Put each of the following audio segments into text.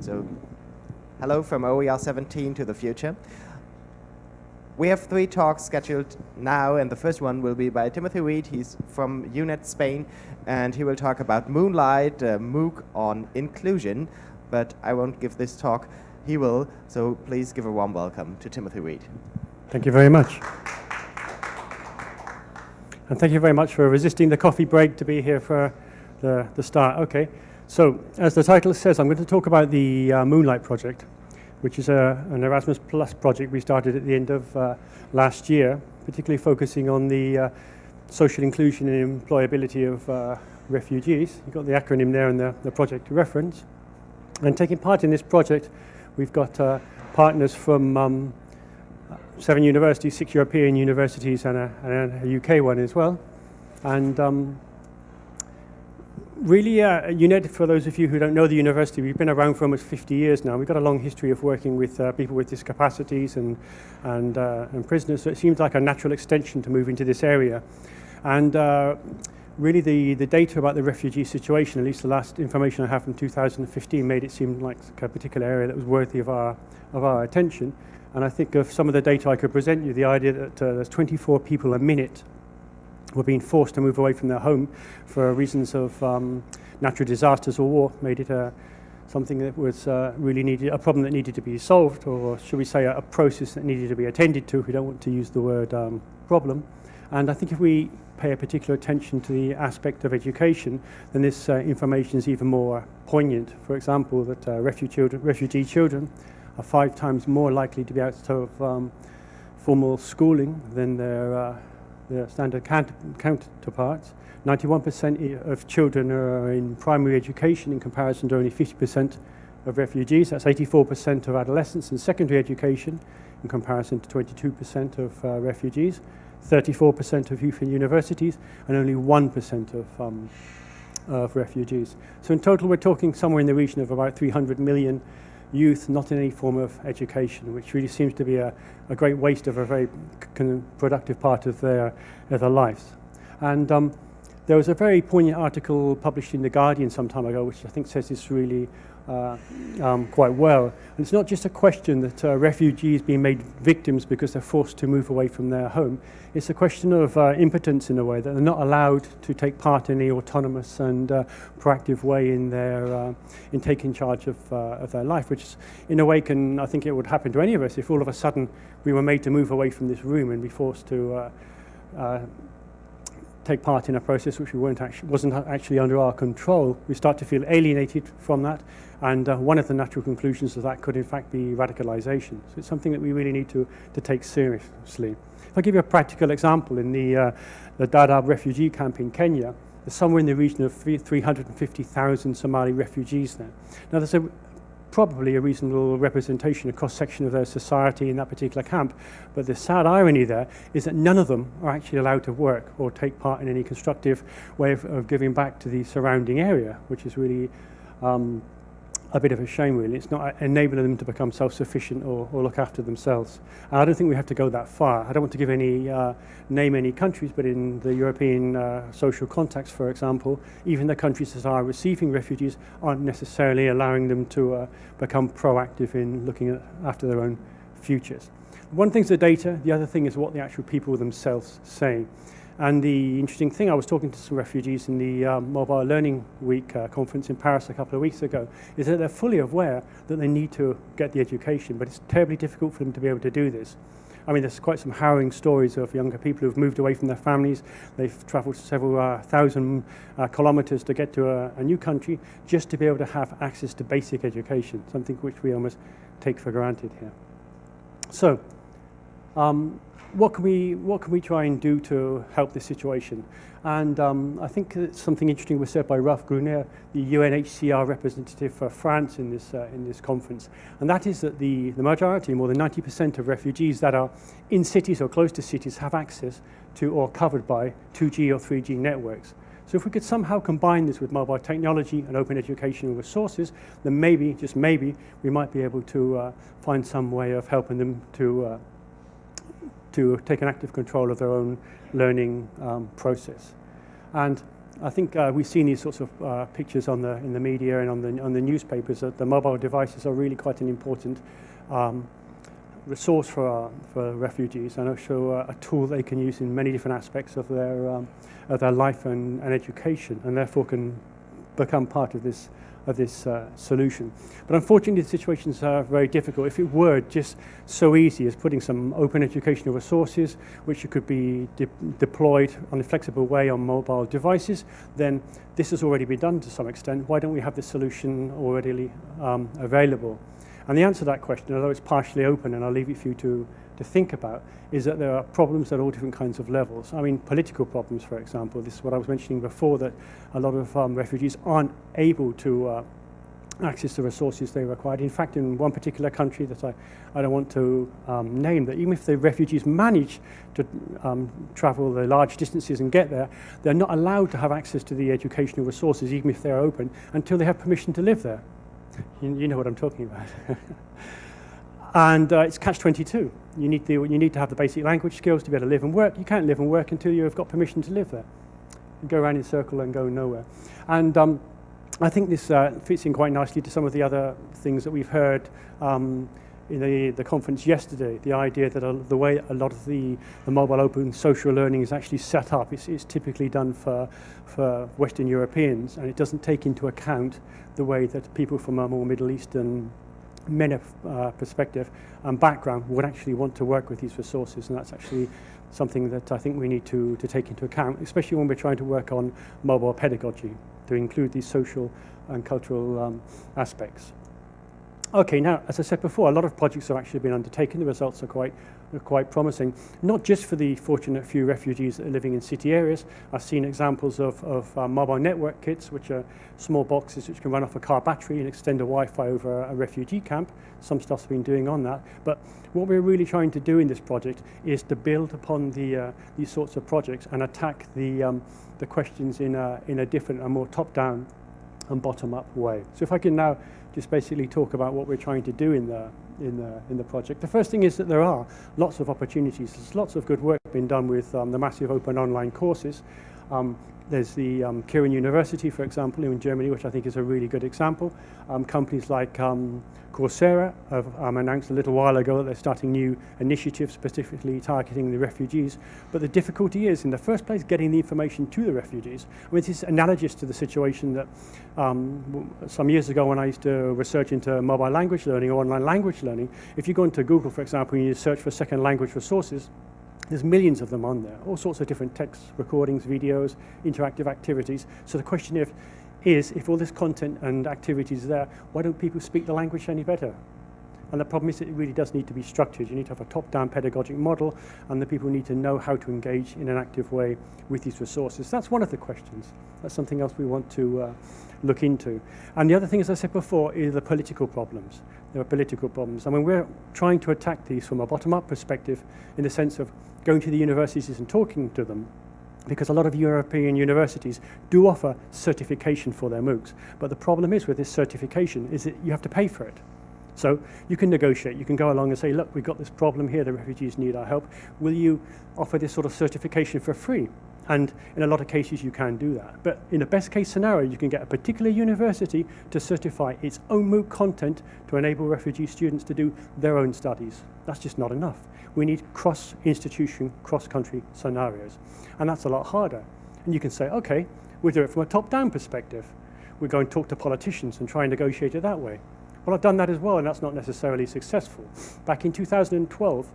So, hello from OER 17 to the future. We have three talks scheduled now, and the first one will be by Timothy Reed. He's from UNED Spain, and he will talk about MOONLITE, uh, MOOC on inclusion. But I won't give this talk. He will, so please give a warm welcome to Timothy Reed. Thank you very much. And thank you very much for resisting the coffee break to be here for the, the start. Okay, so as the title says, I'm going to talk about the uh, MOONLITE Project, which is a, an Erasmus Plus project we started at the end of uh, last year, particularly focusing on the uh, social inclusion and employability of uh, refugees. You've got the acronym there in the, the project reference. And taking part in this project, we've got uh, partners from um, seven universities, six European universities and a, and a UK one as well. And um, really, uh, UNED, for those of you who don't know the university, we've been around for almost 50 years now. We've got a long history of working with uh, people with discapacities and, and, uh, and prisoners, so it seems like a natural extension to move into this area. And uh, really the, the data about the refugee situation, at least the last information I have from 2015, made it seem like a particular area that was worthy of our, of our attention. And I think of some of the data I could present you, the idea that uh, there's 24 people a minute were being forced to move away from their home for reasons of um, natural disasters or war made it uh, something that was uh, really needed, a problem that needed to be solved, or should we say a, a, process that needed to be attended to. If we don't want to use the word um, problem. And I think if we pay a particular attention to the aspect of education, then this uh, information is even more poignant. For example, that uh, refugee children, refugee children are five times more likely to be out of um, formal schooling than their, their standard counterparts. 91% of children are in primary education in comparison to only 50% of refugees. That's 84% of adolescents in secondary education in comparison to 22% of uh, refugees. 34% of youth in universities and only 1% of, um, of refugees. So in total, we're talking somewhere in the region of about 300 million youth not in any form of education, which really seems to be a, a great waste of a very productive part of their, of their lives. And um, there was a very poignant article published in The Guardian some time ago, which I think says this really um, quite well. And it's not just a question that uh, refugees being made victims because they're forced to move away from their home. It's a question of uh, impotence in a way, that they're not allowed to take part in the autonomous and uh, proactive way in their uh, in taking charge of, uh, of their life, which in a way can, I think it would happen to any of us if all of a sudden we were made to move away from this room and be forced to take part in a process which we weren't actually, wasn't actually under our control, we start to feel alienated from that. And uh, one of the natural conclusions of that could in fact be radicalization. So it's something that we really need to, to take seriously. If I give you a practical example, in the, uh, the Dadaab refugee camp in Kenya, there's somewhere in the region of 350,000 Somali refugees there. Now there's a, probably a reasonable representation, a cross-section of their society in that particular camp. But the sad irony there is that none of them are actually allowed to work or take part in any constructive way of, of giving back to the surrounding area, which is really um, a bit of a shame really. It's not e-, enabling them to become self-sufficient or, or look after themselves. I don't think we have to go that far. I don't want to give any uh, name any countries, but in the European uh, social context, for example, even the countries that are receiving refugees aren't necessarily allowing them to uh, become proactive in looking at, after their own futures. One thing's the data, the other thing is what the actual people themselves say. And the interesting thing, I was talking to some refugees in the um, Mobile Learning Week uh, conference in Paris a couple of weeks ago, is that they're fully aware that they need to get the education, but it's terribly difficult for them to be able to do this. I mean, there's quite some harrowing stories of younger people who've moved away from their families. They've traveled several uh, thousand uh, kilometers to get to a, a new country just to be able to have access to basic education, something which we almost take for granted here. So, um, what can we what can we try and do to help this situation? And um, I think something interesting was said by Ralph Gruner, the UNHCR representative for France in this uh, in this conference, and that is that the the majority, more than 90% of refugees that are in cities or close to cities, have access to or covered by 2G or 3G networks. So if we could somehow combine this with mobile technology and open educational resources, then maybe, just maybe, we might be able to uh, find some way of helping them to uh, to take an active control of their own learning um, process. And I think uh, we've seen these sorts of uh, pictures on the, in the media and on the, on the newspapers that the mobile devices are really quite an important um, resource for, uh, for refugees and also uh, a tool they can use in many different aspects of their, um, of their life and, and education and therefore can become part of this of this uh, solution. But unfortunately, the situations are very difficult. If it were just so easy as putting some open educational resources, which could be de deployed on a flexible way on mobile devices, then this has already been done to some extent. Why don't we have this solution already um, available? And the answer to that question, although it's partially open, and I'll leave it for you to to think about is that there are problems at all different kinds of levels. I mean, political problems, for example. This is what I was mentioning before, that a lot of um, refugees aren't able to uh, access the resources they required. In fact, in one particular country that I, I don't want to um, name, that even if the refugees manage to um, travel the large distances and get there, they're not allowed to have access to the educational resources, even if they're open, until they have permission to live there. You, you know what I'm talking about. And uh, it's catch-22. You, need the, you need to have the basic language skills to be able to live and work. You can't live and work until you've got permission to live there. You go around in a circle and go nowhere. And um, I think this uh, fits in quite nicely to some of the other things that we've heard um, in the, the conference yesterday, the idea that uh, the way a lot of the, the mobile open social learning is actually set up, it's, it's typically done for, for Western Europeans, and it doesn't take into account the way that people from a more Middle Eastern many uh, perspective and background would actually want to work with these resources and that's actually something that I think we need to, to take into account, especially when we're trying to work on mobile pedagogy to include these social and cultural um, aspects. Okay, now, as I said before, a lot of projects have actually been undertaken. The results are quite are quite promising, not just for the fortunate few refugees that are living in city areas. I've seen examples of, of uh, mobile network kits, which are small boxes which can run off a car battery and extend a Wi-Fi over a, refugee camp. Some stuff's been doing on that. But what we're really trying to do in this project is to build upon the, uh, these sorts of projects and attack the, um, the questions in a, in a different and more top-down and bottom-up way. So if I can now just basically talk about what we're trying to do in the, in the, in the project. The first thing is that there are lots of opportunities. There's lots of good work being done with um, the massive open online courses. Um, there's the um, Kiron University, for example, in Germany, which I think is a really good example. Um, companies like um, Coursera have um, announced a little while ago that they're starting new initiatives specifically targeting the refugees. But the difficulty is, in the first place, getting the information to the refugees. I mean, this is analogous to the situation that um, some years ago when I used to research into mobile language learning or online language learning, if you go into Google, for example, and you search for second language resources, There's millions of them on there, all sorts of different texts, recordings, videos, interactive activities. So the question if, is, if all this content and activities are there, why don't people speak the language any better? And the problem is it really does need to be structured. You need to have a top-down pedagogic model, and the people need to know how to engage in an active way with these resources. That's one of the questions. That's something else we want to uh, look into. And the other thing, as I said before, is the political problems. There are political problems. I mean, we're trying to attack these from a bottom-up perspective in the sense of going to the universities and talking to them because a lot of European universities do offer certification for their MOOCs. But the problem is with this certification is that you have to pay for it. So you can negotiate, you can go along and say, look, we've got this problem here, the refugees need our help. Will you offer this sort of certification for free? And in a lot of cases, you can do that. But in the best case scenario, you can get a particular university to certify its own MOOC content to enable refugee students to do their own studies. That's just not enough. We need cross-institution, cross-country scenarios. And that's a lot harder. And you can say, okay, we'll do it from a top-down perspective. we go and talk to politicians and try and negotiate it that way. Well, I've done that as well, and that's not necessarily successful. Back in 2012,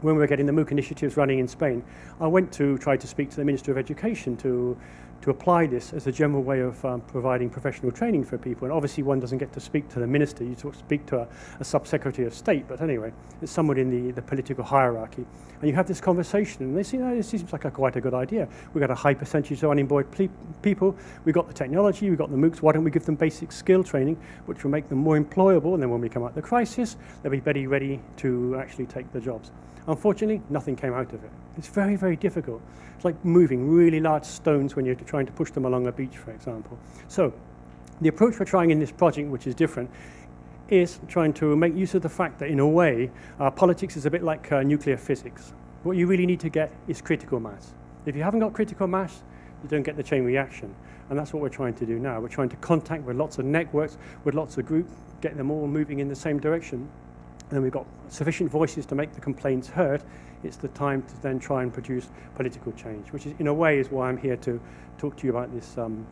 when we were getting the MOOC initiatives running in Spain, I went to try to speak to the Minister of Education to to apply this as a general way of um, providing professional training for people. And obviously one doesn't get to speak to the minister, you talk, speak to a, a sub-secretary of state, but anyway, it's someone in the, the political hierarchy. And you have this conversation and they say, oh, this seems like a, quite a good idea. We've got a high percentage of unemployed people, we've got the technology, we've got the MOOCs, why don't we give them basic skill training, which will make them more employable, and then when we come out of the crisis, they'll be very ready to actually take the jobs. Unfortunately, nothing came out of it. It's very, very difficult. It's like moving really large stones when you're trying to push them along a beach, for example. So the approach we're trying in this project, which is different, is trying to make use of the fact that, in a way, uh, politics is a bit like uh, nuclear physics. What you really need to get is critical mass. If you haven't got critical mass, you don't get the chain reaction. And that's what we're trying to do now. We're trying to contact with lots of networks, with lots of groups, get them all moving in the same direction. And we've got sufficient voices to make the complaints heard. It's the time to then try and produce political change, which is, in a way is why I'm here to talk to you about this, um,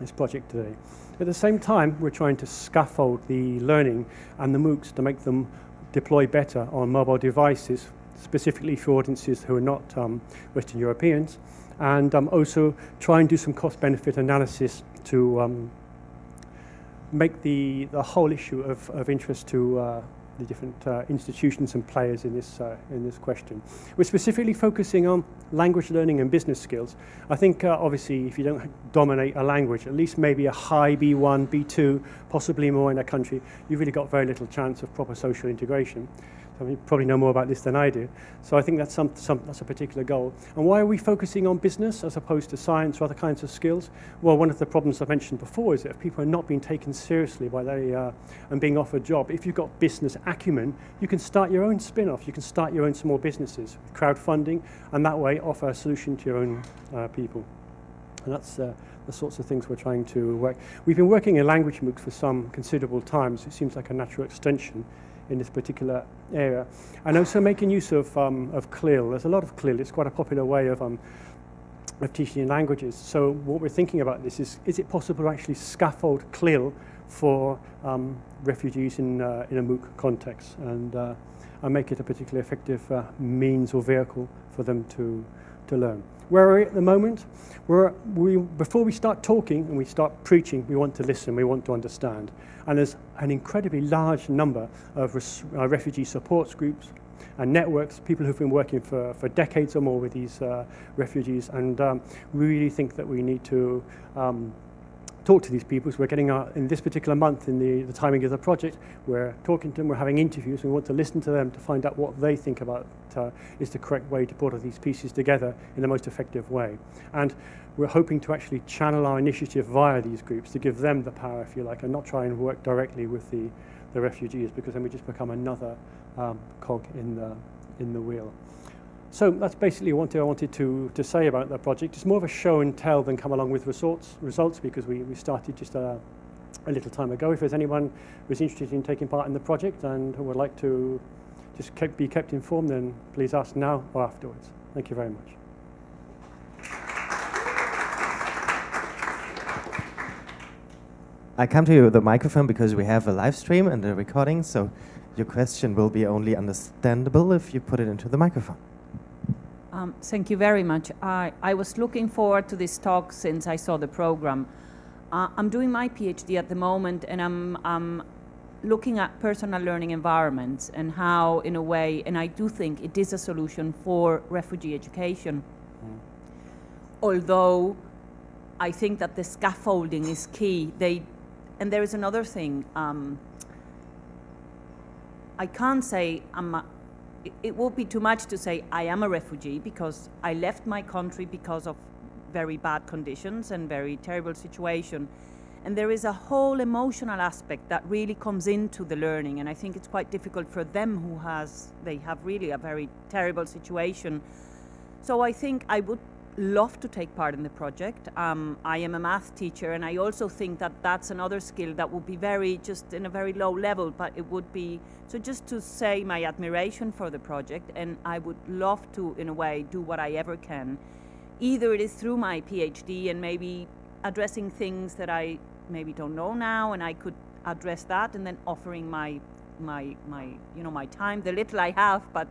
this project today. At the same time, we're trying to scaffold the learning and the MOOCs to make them deploy better on mobile devices, specifically for audiences who are not um, Western Europeans, and um, also try and do some cost-benefit analysis to um, make the, the whole issue of, of interest to uh, the different uh, institutions and players in this, uh, in this question. We're specifically focusing on language learning and business skills. I think uh, obviously if you don't dominate a language, at least maybe a high B1, B2, possibly more in a country, you've really got very little chance of proper social integration. You probably know more about this than I do. So I think that's, some, some, that's a particular goal. And why are we focusing on business as opposed to science or other kinds of skills? Well, one of the problems I mentioned before is that if people are not being taken seriously by they, uh, and being offered a job, if you've got business acumen, you can start your own spin-off. You can start your own small businesses crowdfunding and that way offer a solution to your own uh, people. And that's uh, the sorts of things we're trying to work. We've been working in language MOOCs for some considerable time, so it seems like a natural extension in this particular area. And also making use of, um, of CLIL. There's a lot of CLIL. It's quite a popular way of, um, of teaching languages. So what we're thinking about this is, is it possible to actually scaffold CLIL for um, refugees in, uh, in a MOOC context and, uh, and make it a particularly effective uh, means or vehicle for them to, to learn. Where are we at the moment? We're, we, before we start talking and we start preaching, we want to listen, we want to understand. And there's an incredibly large number of res, uh, refugee support groups and networks, people who've been working for, for decades or more with these uh, refugees. And um, we really think that we need to um, talk to these people. So we're getting our, in this particular month, in the, the timing of the project, we're talking to them, we're having interviews, we want to listen to them to find out what they think about uh, is the correct way to put all these pieces together in the most effective way. And we're hoping to actually channel our initiative via these groups to give them the power, if you like, and not try and work directly with the, the refugees, because then we just become another um, cog in the, in the wheel. So that's basically what I wanted to, to say about the project. It's more of a show and tell than come along with results, results because we, we started just a, a little time ago. If there's anyone who's interested in taking part in the project and would like to just keep, be kept informed, then please ask now or afterwards. Thank you very much. I come to you with the microphone because we have a live stream and a recording, so your question will be only understandable if you put it into the microphone. Um, thank you very much. I, I was looking forward to this talk since I saw the program. Uh, I'm doing my PhD at the moment and I'm, I'm looking at personal learning environments and how, in a way, and I do think it is a solution for refugee education. Mm. Although I think that the scaffolding is key. They, and there is another thing. Um, I can't say I'm a, it would be too much to say I am a refugee because I left my country because of very bad conditions and very terrible situation. And there is a whole emotional aspect that really comes into the learning. And I think it's quite difficult for them who has, they have really a very terrible situation. So I think I would love to take part in the project. Um, I am a math teacher and I also think that that's another skill that would be very, just in a very low level, but it would be, so just to say my admiration for the project and I would love to, in a way, do what I ever can. Either it is through my PhD and maybe addressing things that I maybe don't know now and I could address that and then offering my, my, my, you know, my time, the little I have, but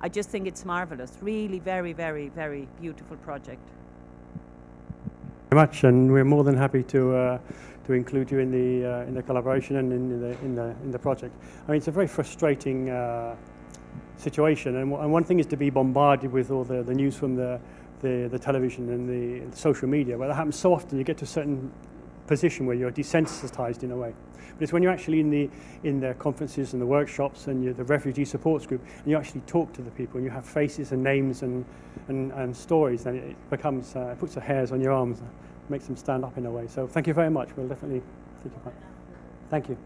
I just think it's marvelous. Really very, very, very beautiful project. Very much, and we're more than happy to uh, to include you in the uh, in the collaboration and in the in the in the project. I mean, it's a very frustrating uh, situation, and, and one thing is to be bombarded with all the, the news from the, the the television and the, social media. Where that happens so often, you get to a certain position where you're desensitized in a way. But it's when you're actually in the, in the conferences and the workshops and the refugee supports group and you actually talk to the people and you have faces and names and, and, and stories, then it becomes, uh, it puts the hairs on your arms, and makes them stand up in a way. So thank you very much. We'll definitely think about it. Thank you.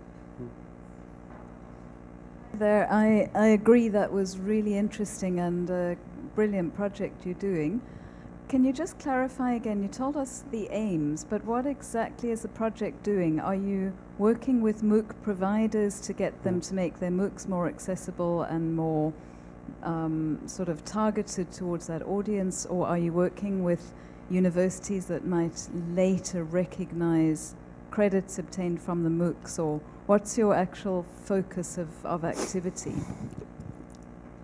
There, I, I agree that was really interesting and a brilliant project you're doing. Can you just clarify again? You told us the aims, but what exactly is the project doing? Are you working with MOOC providers to get them to make their MOOCs more accessible and more um, sort of targeted towards that audience, or are you working with universities that might later recognize credits obtained from the MOOCs, or what's your actual focus of, of activity?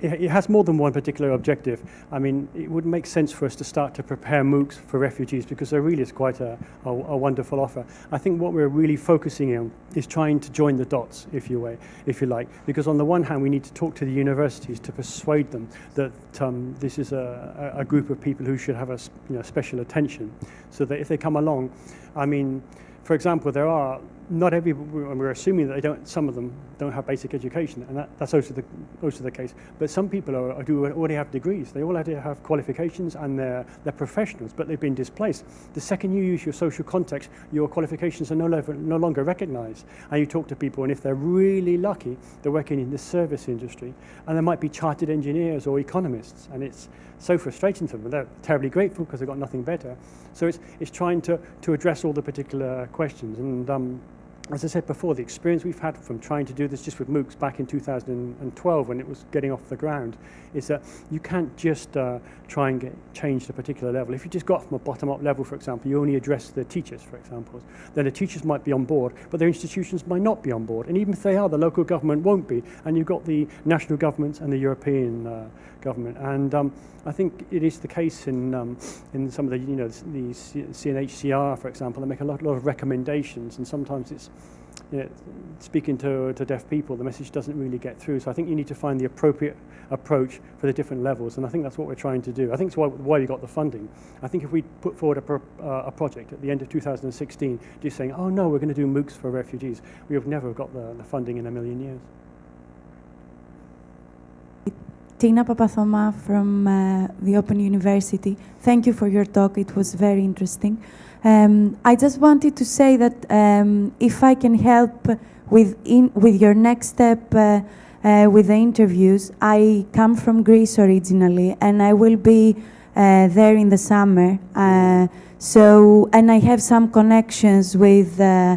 It has more than one particular objective. I mean, it would make sense for us to start to prepare MOOCs for refugees because there really is quite a, a, a, wonderful offer. I think what we're really focusing on is trying to join the dots, if you, way, if you like, because on the one hand, we need to talk to the universities to persuade them that um, this is a, a, group of people who should have a you know, special attention, so that if they come along, I mean, for example, there are not every, we're assuming that they don't, some of them don't have basic education, and that, that's also the, also the case. But some people are, are, do already have degrees. They already have qualifications and they're, they're professionals, but they've been displaced. The second you use your social context, your qualifications are no, longer, no longer recognized. And you talk to people, and if they're really lucky, they're working in the service industry, and they might be chartered engineers or economists, and it's so frustrating to them. They're terribly grateful because they've got nothing better. So it's, it's trying to, to address all the particular questions. And um, as I said before, the experience we've had from trying to do this just with MOOCs back in 2012 when it was getting off the ground is that you can't just uh, try and get change to a particular level. If you just got from a bottom-up level, for example, you only address the teachers, for example, then the teachers might be on board, but their institutions might not be on board. And even if they are, the local government won't be. And you've got the national governments and the European uh, government. And um, I think it is the case in, um, in some of the, you know, the UNHCR, for example, they make a lot, lot of recommendations, and sometimes it's, you know, speaking to, to deaf people, the message doesn't really get through. So I think you need to find the appropriate approach for the different levels, and I think that's what we're trying to do. I think it's why, why we got the funding. I think if we put forward a, pro, uh, a project at the end of 2016, just saying, oh no, we're going to do MOOCs for refugees, we have never got the, the funding in a million years. Tina Papathoma from uh, the Open University. Thank you for your talk. It was very interesting. Um, I just wanted to say that um, if I can help with, in, with your next step uh, uh, with the interviews, I come from Greece originally and I will be uh, there in the summer. Uh, so, and I have some connections with uh,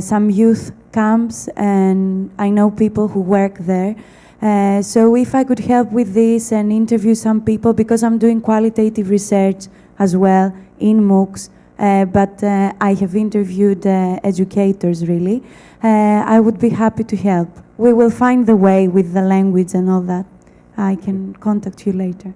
some youth camps and I know people who work there. Uh, so if I could help with this and interview some people, because I'm doing qualitative research as well in MOOCs, uh, but uh, I have interviewed uh, educators really, uh, I would be happy to help. We will find the way with the language and all that. I can contact you later.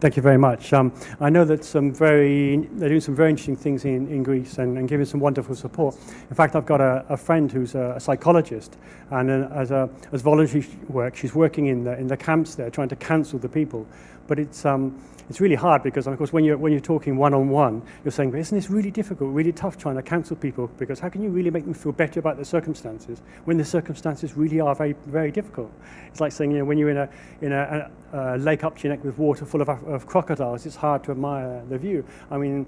Thank you very much. Um, I know that some very, they're doing some very interesting things in, in Greece and, and giving some wonderful support. In fact, I've got a, a friend who's a, a psychologist, and uh, as, a, as voluntary work, she's working in the, in the camps there, trying to counsel the people. But it's, um, it's really hard because, of course, when you're, when you're talking one-on-one, -on -one, you're saying, isn't this really difficult, really tough trying to counsel people because how can you really make them feel better about their circumstances when the circumstances really are very, very difficult? It's like saying, you know, when you're in a, in a, a, a lake up to your neck with water full of, of crocodiles, it's hard to admire the view. I mean,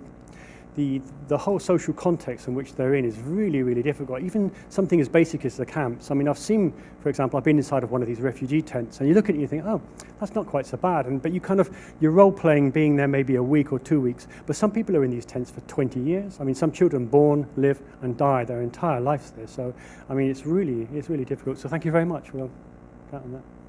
the, the whole social context in which they're in is really, really difficult. Even something as basic as the camps. I mean, I've seen, for example, I've been inside of one of these refugee tents, and you look at it and you think, oh, that's not quite so bad. And, but you kind of, you're role-playing being there maybe a week or two weeks. But some people are in these tents for 20 years. I mean, some children born, live, and die their entire lives there. So, I mean, it's really, it's really difficult. So thank you very much. We'll count on that.